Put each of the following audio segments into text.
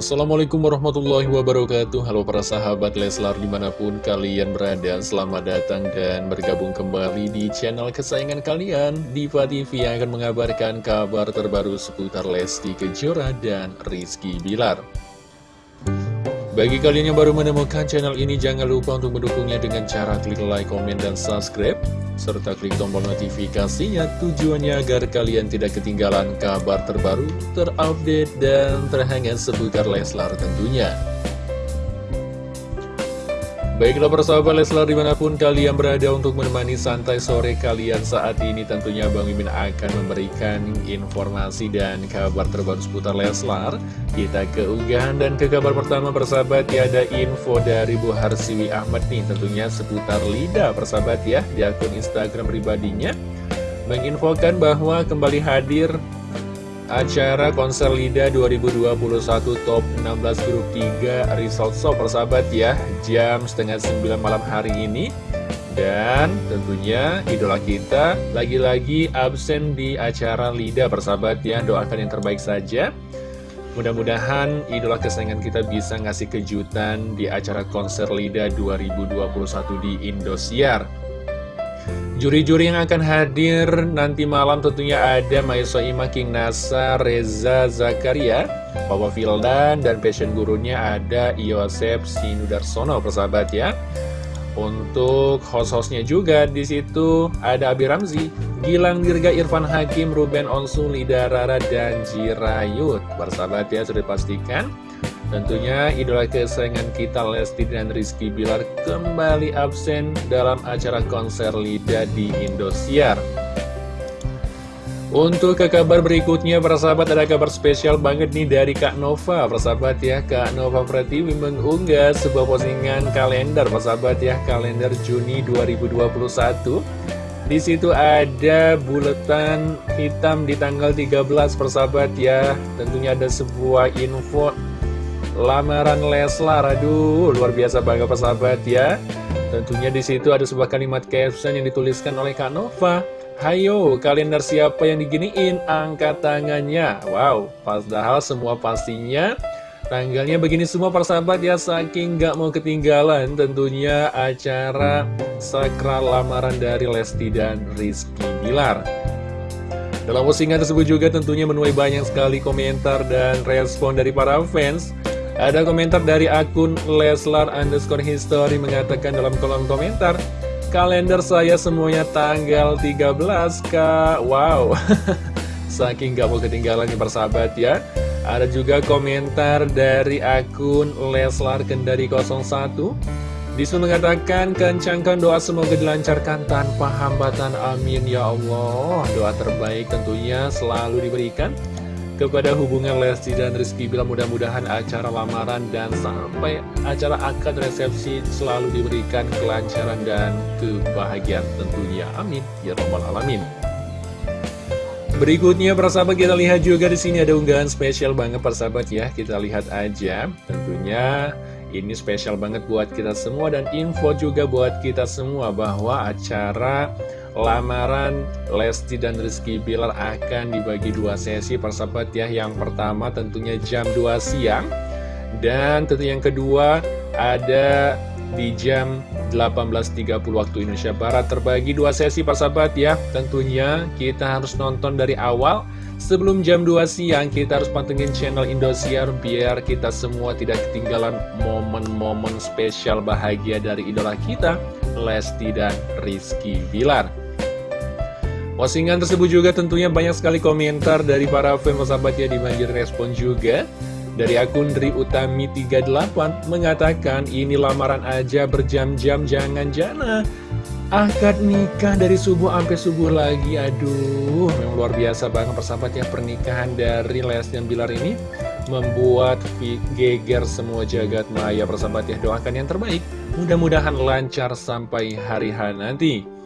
Assalamualaikum warahmatullahi wabarakatuh. Halo para sahabat Leslar di mana pun kalian berada Selamat datang dan bergabung kembali di channel kesayangan kalian Diva TV yang akan mengabarkan kabar terbaru seputar Lesti Kejora dan Rizky Bilar. Bagi kalian yang baru menemukan channel ini jangan lupa untuk mendukungnya dengan cara klik like, komen, dan subscribe serta klik tombol notifikasinya tujuannya agar kalian tidak ketinggalan kabar terbaru, terupdate, dan terhangat seputar Leslar tentunya. Baiklah persahabat Leslar di mana pun kalian berada untuk menemani santai sore kalian saat ini tentunya Bang Mimin akan memberikan informasi dan kabar terbaru seputar Leslar. Kita ke unggahan dan ke kabar pertama persahabat ya ada info dari Bu Harsiwi Ahmad nih tentunya seputar Lida persahabat ya di akun Instagram pribadinya. Menginfokan bahwa kembali hadir acara konser LIDA 2021 Top 16 Grup 3 Result Show persahabat ya jam setengah 9 malam hari ini. Dan tentunya idola kita lagi-lagi absen di acara LIDA persahabat ya doakan yang terbaik saja. Mudah-mudahan idola kesayangan kita bisa ngasih kejutan di acara konser LIDA 2021 di Indosiar Juri-juri yang akan hadir nanti malam tentunya ada Maiso Ima King Nasa, Reza Zakaria, Papa Vildan, dan passion gurunya ada Yosef Sinudarsono, persahabat ya. Untuk host-hostnya juga di situ ada Abi Ramzi, Gilang Dirga, Irfan Hakim, Ruben Onsu, Lida Rara, dan Jirayut. Persahabat ya, sudah dipastikan. Tentunya idola kesayangan kita Lesti dan Rizky Bilar kembali absen dalam acara konser Lida di Indosiar. Untuk ke kabar berikutnya, para sahabat ada kabar spesial banget nih dari Kak Nova. Para sahabat ya, Kak Nova Pratiwi mengunggah sebuah postingan kalender, para sahabat ya, kalender Juni 2021. Di situ ada buletan hitam di tanggal 13 persahabat ya Tentunya ada sebuah info lamaran Leslar. Aduh, luar biasa banget persahabat ya. Tentunya di situ ada sebuah kalimat caption yang dituliskan oleh Kak Nova. Hayo, kalender siapa yang diginiin? Angkat tangannya. Wow, padahal semua pastinya tanggalnya begini semua persahabat ya. Saking gak mau ketinggalan tentunya acara sakral lamaran dari Lesti dan Rizky Bilar. Dalam postingan tersebut juga tentunya menuai banyak sekali komentar dan respon dari para fans ada komentar dari akun Leslar underscore history mengatakan dalam kolom komentar Kalender saya semuanya tanggal 13 kak. Wow. Saking gak mau ketinggalan nih persahabat ya. Ada juga komentar dari akun Leslar Kendari 01 Di situ mengatakan kencangkan doa semoga dilancarkan tanpa hambatan. Amin ya Allah. Doa terbaik tentunya selalu diberikan kepada hubungan Lesti dan Rizky Bila mudah-mudahan acara lamaran dan sampai acara akad resepsi selalu diberikan kelancaran dan kebahagiaan tentunya. Amin. Ya Rabbal Alamin. Berikutnya persahabat kita lihat juga di sini ada unggahan spesial banget persahabat ya. Kita lihat aja. Tentunya ini spesial banget buat kita semua dan info juga buat kita semua bahwa acara lamaran Lesti dan Rizky Bilar akan dibagi dua sesi persahabat ya. Yang pertama tentunya jam 2 siang. Dan tentu yang kedua ada di jam 18.30 waktu Indonesia Barat. Terbagi dua sesi persahabat ya. Tentunya kita harus nonton dari awal. Sebelum jam 2 siang kita harus pantengin channel Indosiar biar kita semua tidak ketinggalan momen-momen spesial bahagia dari idola kita Lesti dan Rizky Bilar Postingan tersebut juga tentunya banyak sekali komentar dari para fans sahabat ya dibanjir respon juga. Dari akun Dri Utami 38 mengatakan ini lamaran aja berjam-jam jangan jana Akad nikah dari subuh sampai subuh lagi. Aduh memang luar biasa banget persahabat ya pernikahan dari Lesti dan Bilar ini Membuat geger semua jagat maya persahabat ya. Doakan yang terbaik Mudah-mudahan lancar sampai hari hari nanti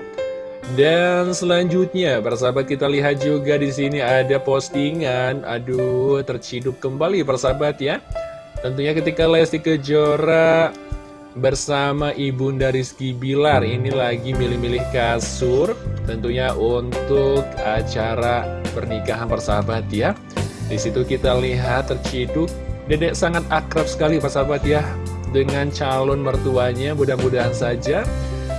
dan selanjutnya, persahabat kita lihat juga di sini ada postingan. Aduh, terciduk kembali persahabat ya. Tentunya ketika Lesti Kejora bersama Ibunda Rizky Bilar ini lagi milih-milih kasur tentunya untuk acara pernikahan persahabat ya. Di situ kita lihat terciduk Dedek sangat akrab sekali persahabat ya Dengan calon mertuanya mudah-mudahan saja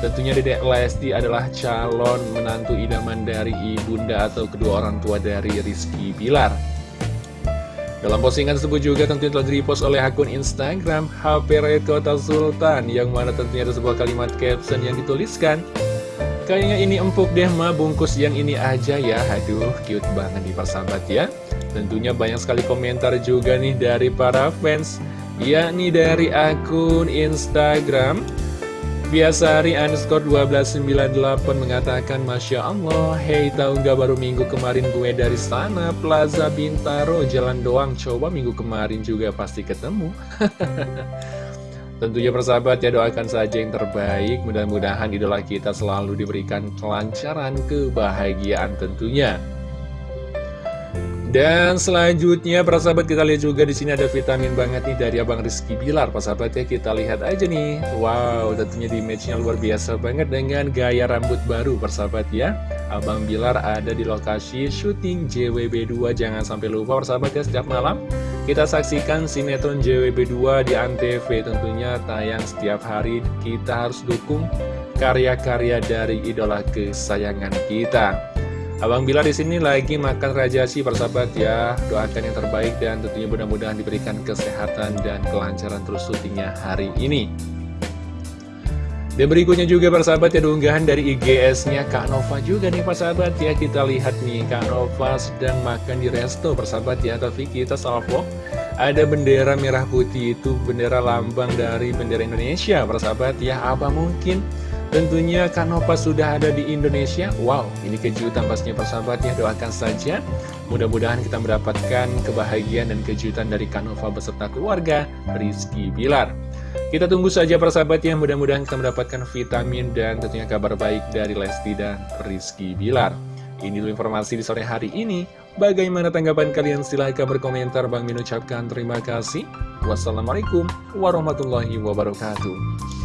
Tentunya Dedek Lesti adalah calon menantu idaman dari ibunda atau kedua orang tua dari Rizky Bilar. Dalam postingan tersebut juga tentunya telah direpost oleh akun Instagram HP Kota Sultan Yang mana tentunya ada sebuah kalimat caption yang dituliskan Kayaknya ini empuk deh ma, bungkus yang ini aja ya. Aduh, cute banget nih persahabat ya. Tentunya banyak sekali komentar juga nih dari para fans Yakni dari akun Instagram Biasari underscore 1298 mengatakan Masya Allah Hei tahu nggak baru minggu kemarin gue dari sana Plaza Bintaro Jalan doang Coba minggu kemarin juga pasti ketemu. Tentunya persahabat ya doakan saja yang terbaik Mudah-mudahan idola kita selalu diberikan kelancaran kebahagiaan tentunya dan selanjutnya, para sahabat kita lihat juga di sini ada vitamin banget nih dari Abang Rizky Bilar. Para sahabat ya, kita lihat aja nih. Wow, tentunya di matchnya luar biasa banget dengan gaya rambut baru, para sahabat ya. Abang Bilar ada di lokasi syuting JWB2. Jangan sampai lupa, para sahabat ya, setiap malam kita saksikan sinetron JWB2 di Antv. Tentunya tayang setiap hari. Kita harus dukung karya-karya dari idola kesayangan kita. Abang Bilar di sini lagi makan rajasi persahabat ya. Doakan yang terbaik dan tentunya mudah-mudahan diberikan kesehatan dan kelancaran terus syutingnya hari ini. Dan berikutnya juga persahabat ya unggahan dari IGS-nya Kak Nova juga nih persahabat ya Kita lihat nih Kak Nova sedang makan di resto persahabat ya Tapi kita salvo ada bendera merah putih itu bendera lambang dari bendera Indonesia persahabat ya Apa mungkin Tentunya Kanova sudah ada di Indonesia. Wow, ini kejutan pastinya persahabat ya. Doakan saja. Mudah-mudahan kita mendapatkan kebahagiaan dan kejutan dari Kanova beserta keluarga Rizky Bilar. Kita tunggu saja persahabat ya. Mudah-mudahan kita mendapatkan vitamin dan tentunya kabar baik dari Lesti dan Rizky Bilar. Ini dulu informasi di sore hari ini. Bagaimana tanggapan kalian? Silahkan berkomentar. Bang Min ucapkan terima kasih. Wassalamualaikum warahmatullahi wabarakatuh